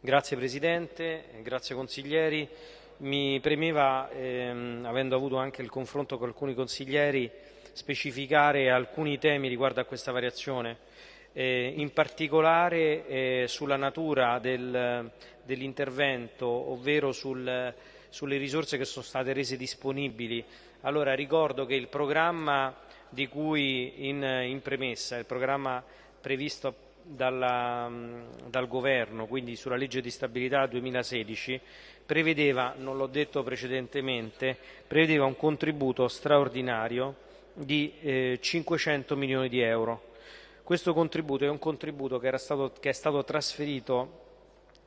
Grazie Presidente, grazie consiglieri. Mi premeva, ehm, avendo avuto anche il confronto con alcuni consiglieri, specificare alcuni temi riguardo a questa variazione, eh, in particolare eh, sulla natura del, dell'intervento, ovvero sul, sulle risorse che sono state rese disponibili. Allora ricordo che il programma di cui in, in premessa, il programma previsto dalla, dal Governo, quindi sulla legge di stabilità 2016, prevedeva, non l'ho detto precedentemente, prevedeva un contributo straordinario di eh, 500 milioni di euro. Questo contributo è un contributo che, stato, che è stato trasferito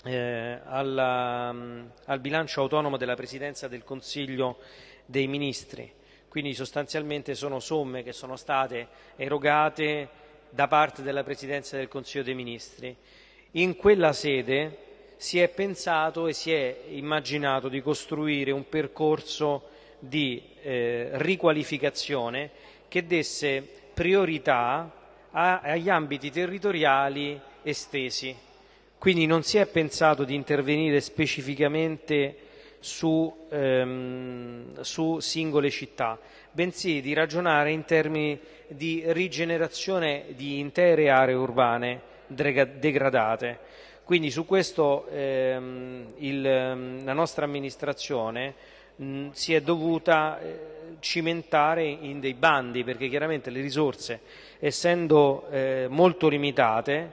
eh, alla, al bilancio autonomo della Presidenza del Consiglio dei Ministri, quindi sostanzialmente sono somme che sono state erogate da parte della Presidenza del Consiglio dei Ministri. In quella sede si è pensato e si è immaginato di costruire un percorso di eh, riqualificazione che desse priorità a, agli ambiti territoriali estesi. Quindi non si è pensato di intervenire specificamente su, ehm, su singole città, bensì di ragionare in termini di rigenerazione di intere aree urbane degradate. Quindi su questo ehm, il, ehm, la nostra amministrazione mh, si è dovuta eh, cimentare in dei bandi perché chiaramente le risorse essendo eh, molto limitate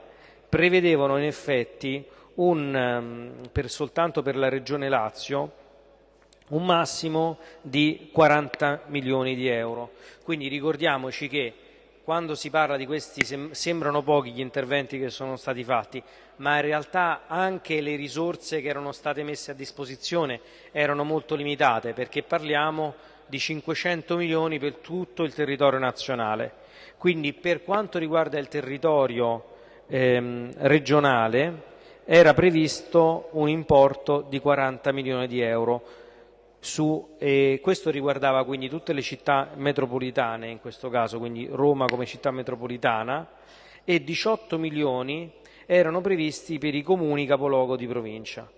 prevedevano in effetti un, um, per, soltanto per la Regione Lazio un massimo di 40 milioni di euro. Quindi ricordiamoci che quando si parla di questi sem sembrano pochi gli interventi che sono stati fatti, ma in realtà anche le risorse che erano state messe a disposizione erano molto limitate perché parliamo di 500 milioni per tutto il territorio nazionale. Quindi per quanto riguarda il territorio ehm, regionale era previsto un importo di 40 milioni di euro su, eh, questo riguardava quindi tutte le città metropolitane, in questo caso, quindi Roma come città metropolitana, e 18 milioni erano previsti per i comuni capoluogo di provincia.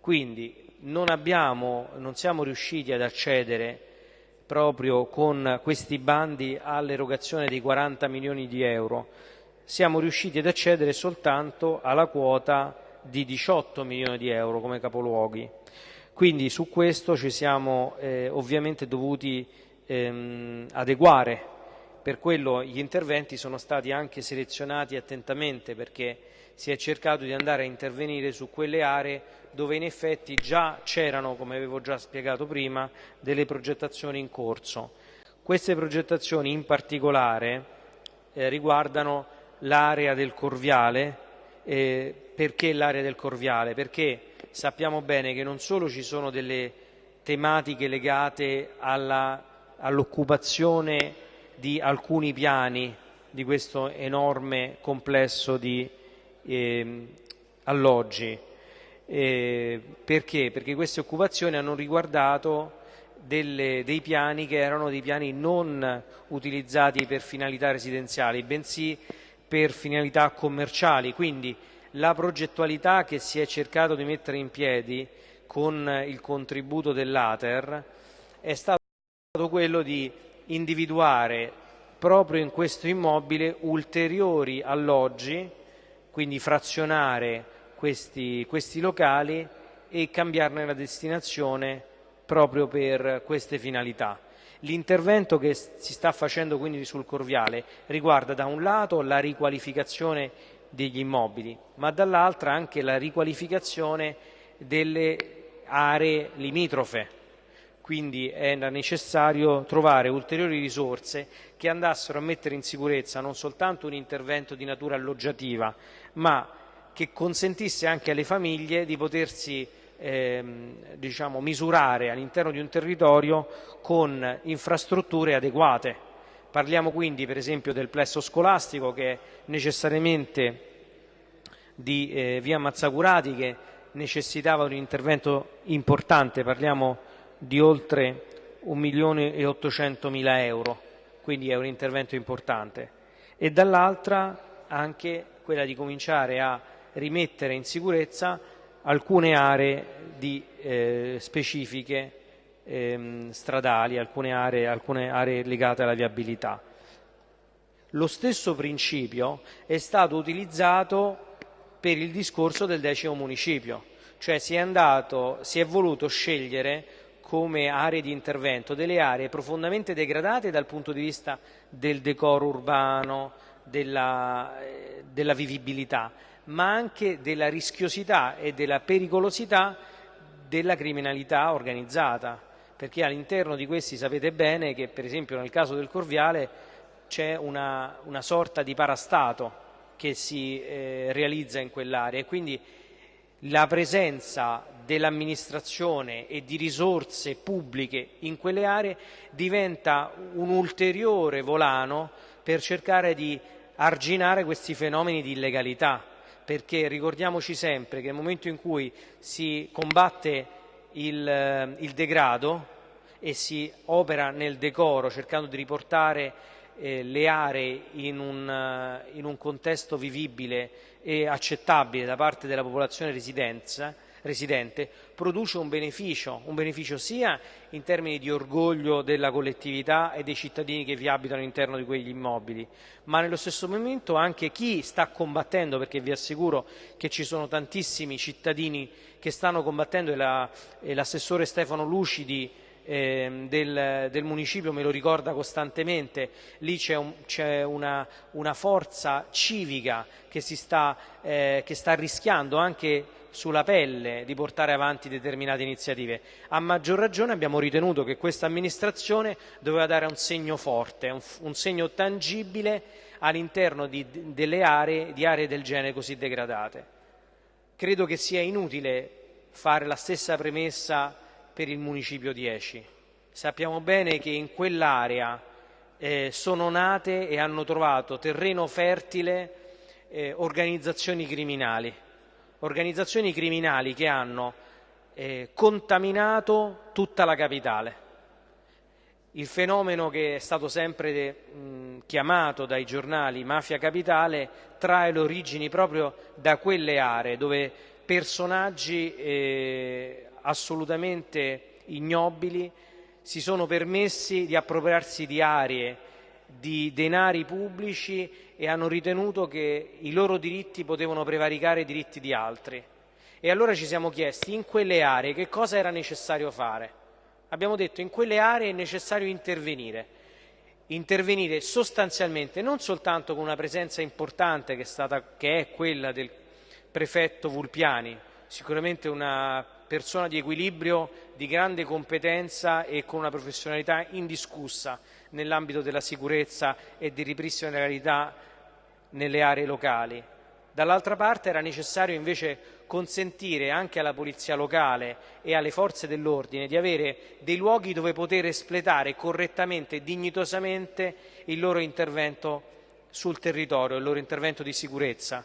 Quindi non, abbiamo, non siamo riusciti ad accedere proprio con questi bandi all'erogazione dei 40 milioni di euro, siamo riusciti ad accedere soltanto alla quota di 18 milioni di euro come capoluoghi. Quindi su questo ci siamo eh, ovviamente dovuti ehm, adeguare, per quello gli interventi sono stati anche selezionati attentamente perché si è cercato di andare a intervenire su quelle aree dove in effetti già c'erano, come avevo già spiegato prima, delle progettazioni in corso. Queste progettazioni in particolare eh, riguardano l'area del Corviale, eh, perché l'area del Corviale? Perché sappiamo bene che non solo ci sono delle tematiche legate all'occupazione di alcuni piani di questo enorme complesso di eh, alloggi. Eh, perché? Perché queste occupazioni hanno riguardato delle, dei piani che erano dei piani non utilizzati per finalità residenziali, bensì per finalità commerciali. Quindi la progettualità che si è cercato di mettere in piedi con il contributo dell'Ater è stato quello di individuare proprio in questo immobile ulteriori alloggi, quindi frazionare questi, questi locali e cambiarne la destinazione proprio per queste finalità. L'intervento che si sta facendo quindi sul Corviale riguarda da un lato la riqualificazione degli immobili, ma dall'altra anche la riqualificazione delle aree limitrofe. Quindi era necessario trovare ulteriori risorse che andassero a mettere in sicurezza non soltanto un intervento di natura alloggiativa, ma che consentisse anche alle famiglie di potersi diciamo, misurare all'interno di un territorio con infrastrutture adeguate Parliamo quindi per esempio del plesso scolastico che è necessariamente di eh, via Mazzacurati che necessitava un intervento importante, parliamo di oltre 1 milione e 800 mila euro, quindi è un intervento importante. E dall'altra anche quella di cominciare a rimettere in sicurezza alcune aree di, eh, specifiche ehm, stradali, alcune aree, alcune aree legate alla viabilità. Lo stesso principio è stato utilizzato per il discorso del decimo municipio, cioè si è, andato, si è voluto scegliere come aree di intervento delle aree profondamente degradate dal punto di vista del decoro urbano, della, eh, della vivibilità, ma anche della rischiosità e della pericolosità della criminalità organizzata, perché all'interno di questi sapete bene che per esempio nel caso del Corviale c'è una, una sorta di parastato che si eh, realizza in quell'area e quindi la presenza dell'amministrazione e di risorse pubbliche in quelle aree diventa un ulteriore volano per cercare di arginare questi fenomeni di illegalità, perché ricordiamoci sempre che nel momento in cui si combatte il, eh, il degrado e si opera nel decoro cercando di riportare eh, le aree in un, uh, in un, contesto vivibile e accettabile da parte della popolazione residente, produce un beneficio, un beneficio sia in termini di orgoglio della collettività e dei cittadini che vi abitano all'interno di quegli immobili, ma nello stesso momento anche chi sta combattendo, perché vi assicuro che ci sono tantissimi cittadini che stanno combattendo e l'assessore Stefano Lucidi eh, del, del, municipio me lo ricorda costantemente, lì c'è, un, una, una, forza civica che, sta, eh, che sta rischiando anche sulla pelle di portare avanti determinate iniziative. A maggior ragione abbiamo ritenuto che questa amministrazione doveva dare un segno forte, un, un segno tangibile all'interno di, delle aree, di aree del genere così degradate. Credo che sia inutile fare la stessa premessa per il municipio 10. Sappiamo bene che in quell'area eh, sono nate e hanno trovato terreno fertile eh, organizzazioni criminali, organizzazioni criminali che hanno eh, contaminato tutta la capitale. Il fenomeno che è stato sempre mh, chiamato dai giornali mafia capitale trae le origini proprio da quelle aree dove personaggi eh, assolutamente ignobili si sono permessi di appropriarsi di aree, di denari pubblici e hanno ritenuto che i loro diritti potevano prevaricare i diritti di altri. E allora ci siamo chiesti in quelle aree che cosa era necessario fare. Abbiamo detto in quelle aree è necessario intervenire, intervenire sostanzialmente non soltanto con una presenza importante che è, stata, che è quella del prefetto Vulpiani, sicuramente una persona di equilibrio, di grande competenza e con una professionalità indiscussa nell'ambito della sicurezza e di ripristino della legalità nelle aree locali. Dall'altra parte era necessario invece consentire anche alla polizia locale e alle forze dell'ordine di avere dei luoghi dove poter espletare correttamente e dignitosamente il loro intervento sul territorio, il loro intervento di sicurezza.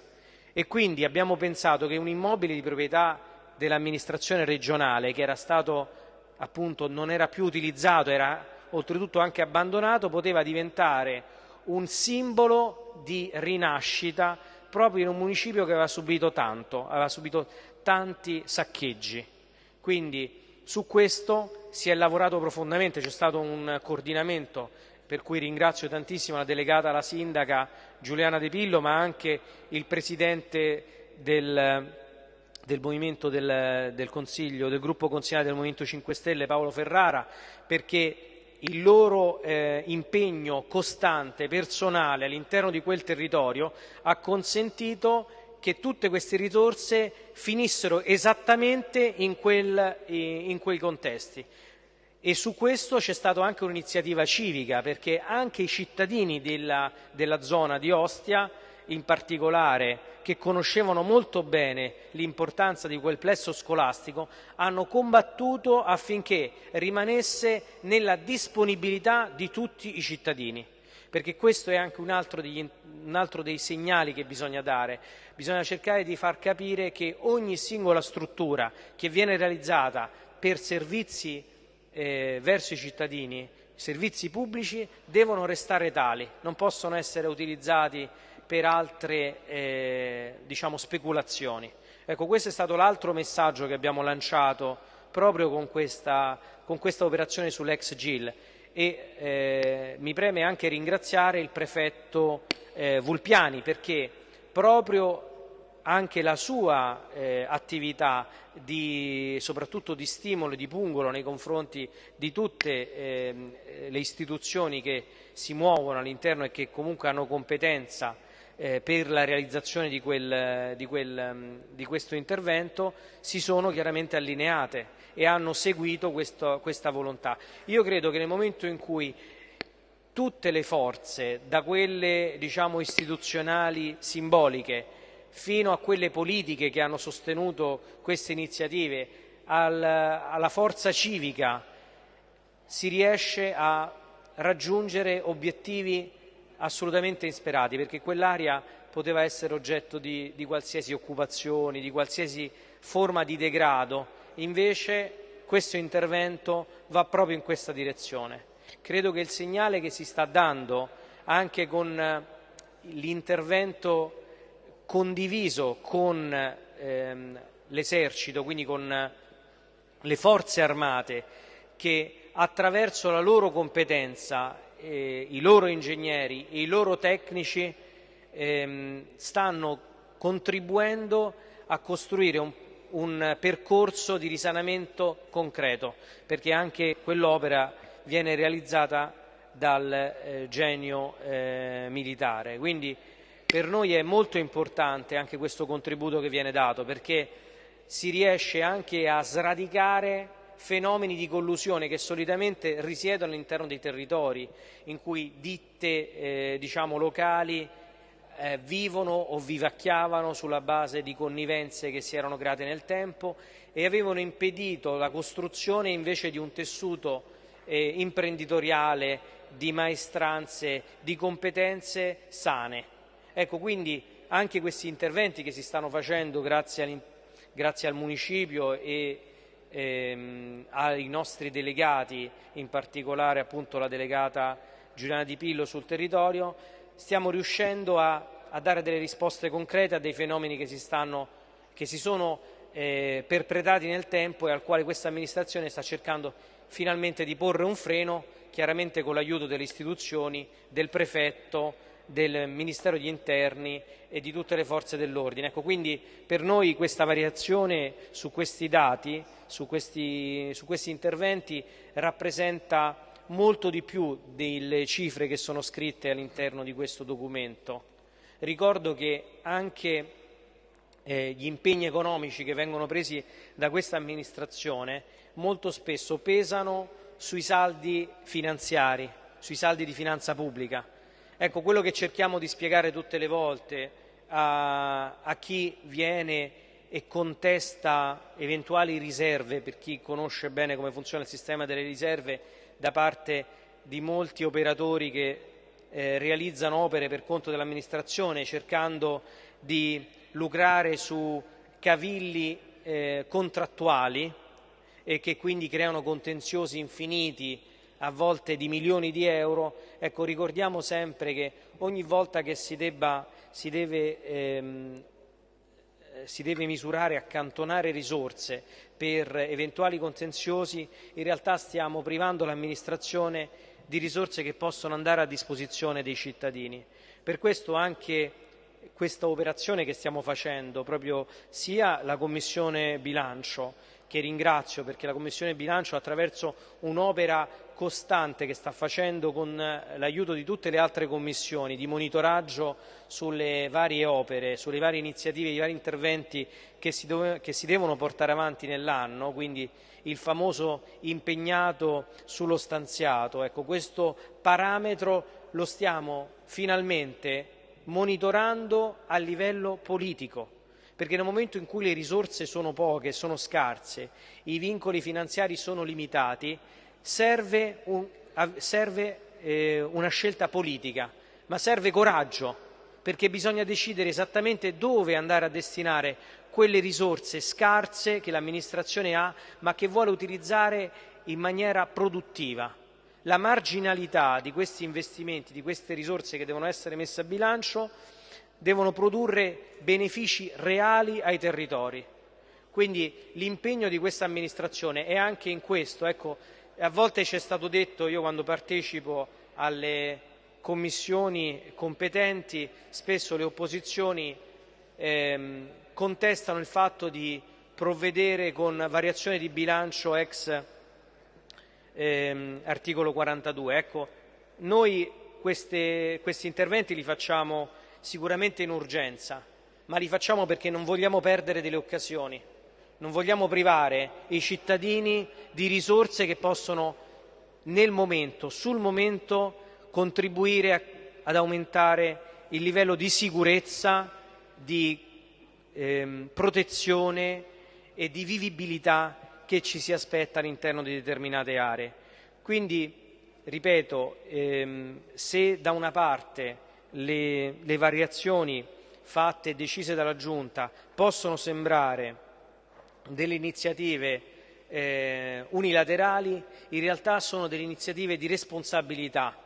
E quindi abbiamo pensato che un immobile di proprietà dell'amministrazione regionale che era stato appunto non era più utilizzato, era oltretutto anche abbandonato, poteva diventare un simbolo di rinascita proprio in un municipio che aveva subito tanto, aveva subito tanti saccheggi. Quindi su questo si è lavorato profondamente, c'è stato un coordinamento per cui ringrazio tantissimo la delegata, la sindaca Giuliana De Pillo, ma anche il presidente del, del movimento del, del, Consiglio, del gruppo consigliare del Movimento 5 Stelle Paolo Ferrara, perché il loro eh, impegno costante, personale all'interno di quel territorio ha consentito che tutte queste risorse finissero esattamente in, quel, in quei contesti. E su questo c'è stata anche un'iniziativa civica, perché anche i cittadini della, della zona di Ostia in particolare, che conoscevano molto bene l'importanza di quel plesso scolastico, hanno combattuto affinché rimanesse nella disponibilità di tutti i cittadini. Perché questo è anche un altro, degli, un altro dei segnali che bisogna dare. Bisogna cercare di far capire che ogni singola struttura che viene realizzata per servizi eh, verso i cittadini, servizi pubblici, devono restare tali, non possono essere utilizzati per altre eh, diciamo, speculazioni. Ecco, questo è stato l'altro messaggio che abbiamo lanciato proprio con questa, con questa operazione sull'ex GIL e eh, mi preme anche ringraziare il prefetto eh, Vulpiani perché proprio anche la sua eh, attività di, soprattutto di stimolo e di pungolo nei confronti di tutte eh, le istituzioni che si muovono all'interno e che comunque hanno competenza eh, per la realizzazione di, quel, di, quel, di, questo intervento si sono chiaramente allineate e hanno seguito questo, questa volontà. Io credo che nel momento in cui tutte le forze, da quelle diciamo, istituzionali simboliche fino a quelle politiche che hanno sostenuto queste iniziative, al, alla forza civica, si riesce a raggiungere obiettivi assolutamente insperati, perché quell'area poteva essere oggetto di, di qualsiasi occupazione, di qualsiasi forma di degrado, invece questo intervento va proprio in questa direzione. Credo che il segnale che si sta dando anche con l'intervento condiviso con ehm, l'esercito, quindi con le forze armate, che attraverso la loro competenza, eh, i loro ingegneri e i loro tecnici ehm, stanno contribuendo a costruire un, un, percorso di risanamento concreto, perché anche quell'opera viene realizzata dal eh, genio eh, militare. Quindi per noi è molto importante anche questo contributo che viene dato perché si riesce anche a sradicare fenomeni di collusione che solitamente risiedono all'interno dei territori in cui ditte eh, diciamo, locali eh, vivono o vivacchiavano sulla base di connivenze che si erano create nel tempo e avevano impedito la costruzione invece di un tessuto eh, imprenditoriale, di maestranze, di competenze sane. Ecco, quindi anche questi interventi che si stanno facendo grazie, grazie al municipio e ehm, ai nostri delegati, in particolare appunto la delegata Giuliana Di Pillo sul territorio, stiamo riuscendo a, a dare delle risposte concrete a dei fenomeni che si, stanno, che si sono eh, perpetrati nel tempo e al quale questa amministrazione sta cercando finalmente di porre un freno, chiaramente con l'aiuto delle istituzioni, del prefetto, del Ministero degli Interni e di tutte le forze dell'ordine. Ecco, quindi per noi questa variazione su questi dati, su questi, su questi interventi, rappresenta molto di più delle cifre che sono scritte all'interno di questo documento. Ricordo che anche eh, gli impegni economici che vengono presi da questa amministrazione molto spesso pesano sui saldi finanziari, sui saldi di finanza pubblica Ecco, quello che cerchiamo di spiegare tutte le volte a, a chi viene e contesta eventuali riserve, per chi conosce bene come funziona il sistema delle riserve, da parte di molti operatori che eh, realizzano opere per conto dell'amministrazione cercando di lucrare su cavilli eh, contrattuali e che quindi creano contenziosi infiniti a volte di milioni di euro, ecco, ricordiamo sempre che ogni volta che si, debba, si, deve, ehm, eh, si deve misurare, accantonare risorse per eventuali contenziosi, in realtà stiamo privando l'amministrazione di risorse che possono andare a disposizione dei cittadini. Per questo anche questa operazione che stiamo facendo, proprio sia la Commissione bilancio, che ringrazio perché la Commissione bilancio attraverso un'opera costante che sta facendo con eh, l'aiuto di tutte le altre commissioni di monitoraggio sulle varie opere, sulle varie iniziative, i vari interventi che si, che si devono portare avanti nell'anno, quindi il famoso impegnato sullo stanziato. Ecco, questo parametro lo stiamo finalmente monitorando a livello politico perché nel momento in cui le risorse sono poche, sono scarse, i vincoli finanziari sono limitati, serve, un, serve eh, una scelta politica, ma serve coraggio, perché bisogna decidere esattamente dove andare a destinare quelle risorse scarse che l'amministrazione ha, ma che vuole utilizzare in maniera produttiva. La marginalità di questi investimenti, di queste risorse che devono essere messe a bilancio, devono produrre benefici reali ai territori. Quindi l'impegno di questa amministrazione è anche in questo. Ecco, a volte ci è stato detto, io quando partecipo alle commissioni competenti, spesso le opposizioni ehm, contestano il fatto di provvedere con variazione di bilancio ex ehm, articolo 42. Ecco, noi queste, questi interventi li facciamo sicuramente in urgenza, ma li facciamo perché non vogliamo perdere delle occasioni, non vogliamo privare i cittadini di risorse che possono nel momento, sul momento, contribuire a, ad aumentare il livello di sicurezza, di ehm, protezione e di vivibilità che ci si aspetta all'interno di determinate aree. Quindi, ripeto, ehm, se da una parte le, le variazioni fatte e decise dalla Giunta possono sembrare delle iniziative eh, unilaterali, in realtà sono delle iniziative di responsabilità.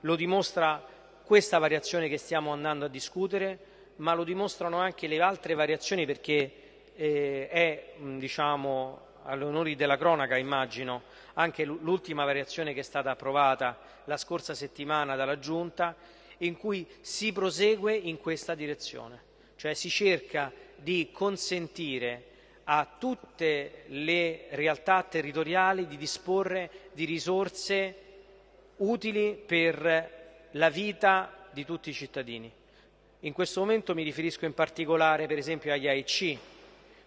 Lo dimostra questa variazione che stiamo andando a discutere, ma lo dimostrano anche le altre variazioni perché eh, è diciamo, all'onore della cronaca immagino anche l'ultima variazione che è stata approvata la scorsa settimana dalla Giunta in cui si prosegue in questa direzione, cioè si cerca di consentire a tutte le realtà territoriali di disporre di risorse utili per la vita di tutti i cittadini. In questo momento mi riferisco in particolare per esempio agli AIC,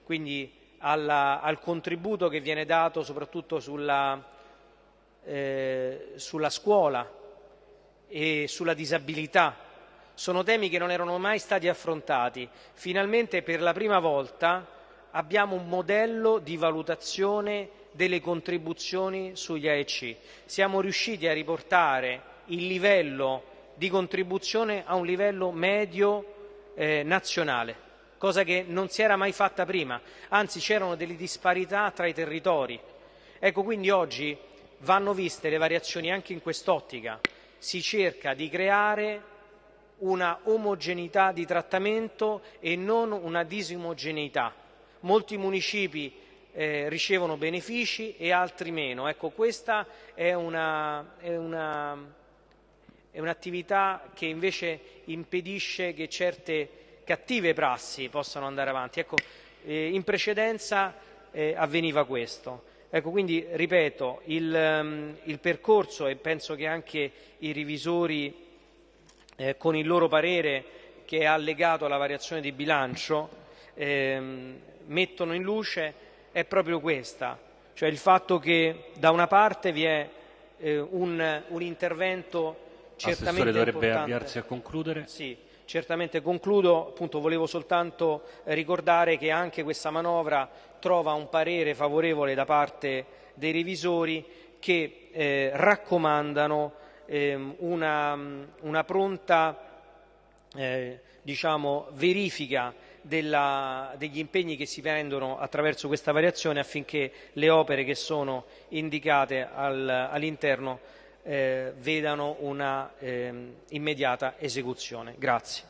quindi alla, al contributo che viene dato soprattutto sulla, eh, sulla scuola e sulla disabilità. Sono temi che non erano mai stati affrontati. Finalmente per la prima volta abbiamo un modello di valutazione delle contribuzioni sugli AEC. Siamo riusciti a riportare il livello di contribuzione a un livello medio eh, nazionale cosa che non si era mai fatta prima, anzi c'erano delle disparità tra i territori. Ecco, quindi oggi vanno viste le variazioni anche in quest'ottica. Si cerca di creare una omogeneità di trattamento e non una disomogeneità. Molti municipi eh, ricevono benefici e altri meno. Ecco, questa è, una, è, una, è un'attività che invece impedisce che certe cattive prassi possano andare avanti. Ecco, eh, in precedenza eh, avveniva questo. Ecco, quindi, ripeto, il, um, il, percorso e penso che anche i revisori eh, con il loro parere che è allegato alla variazione di bilancio ehm, mettono in luce è proprio questa, cioè il fatto che da una parte vi è eh, un, un intervento certamente Assessore dovrebbe importante. avviarsi a concludere. Sì, Certamente concludo, appunto volevo soltanto ricordare che anche questa manovra trova un parere favorevole da parte dei revisori che eh, raccomandano eh, una, una, pronta eh, diciamo, verifica della, degli impegni che si prendono attraverso questa variazione affinché le opere che sono indicate al, all'interno eh, vedano una eh, immediata esecuzione. Grazie.